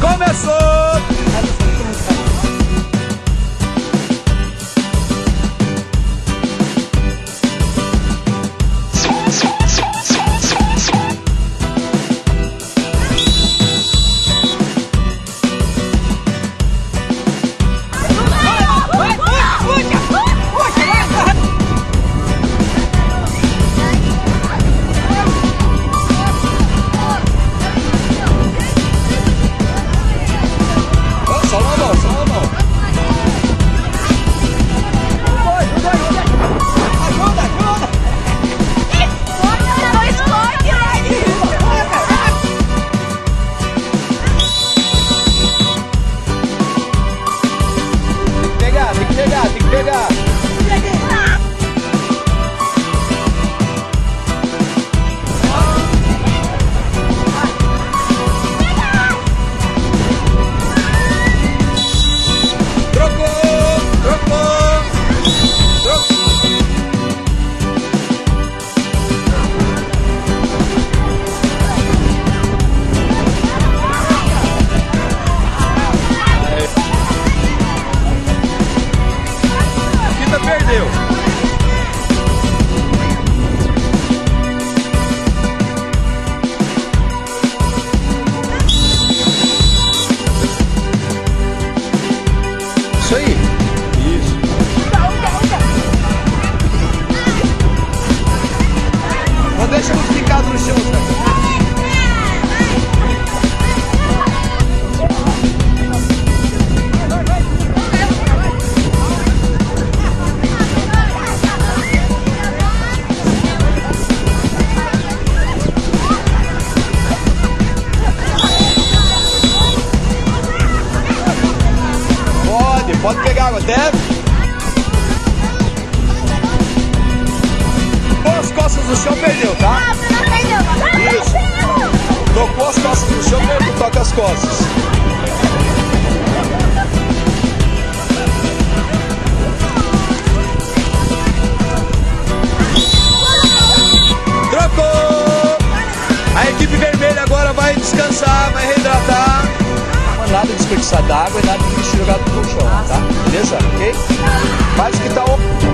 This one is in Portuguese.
Começou! aí. Pode pegar água, até. Pôs as costas no chão, perdeu, tá? Isso. Tocou as costas no chão, perdeu, toca as costas. Desperdiçar d'água e nada de lixo jogado no chão, tá? Beleza? Ok? O que tá.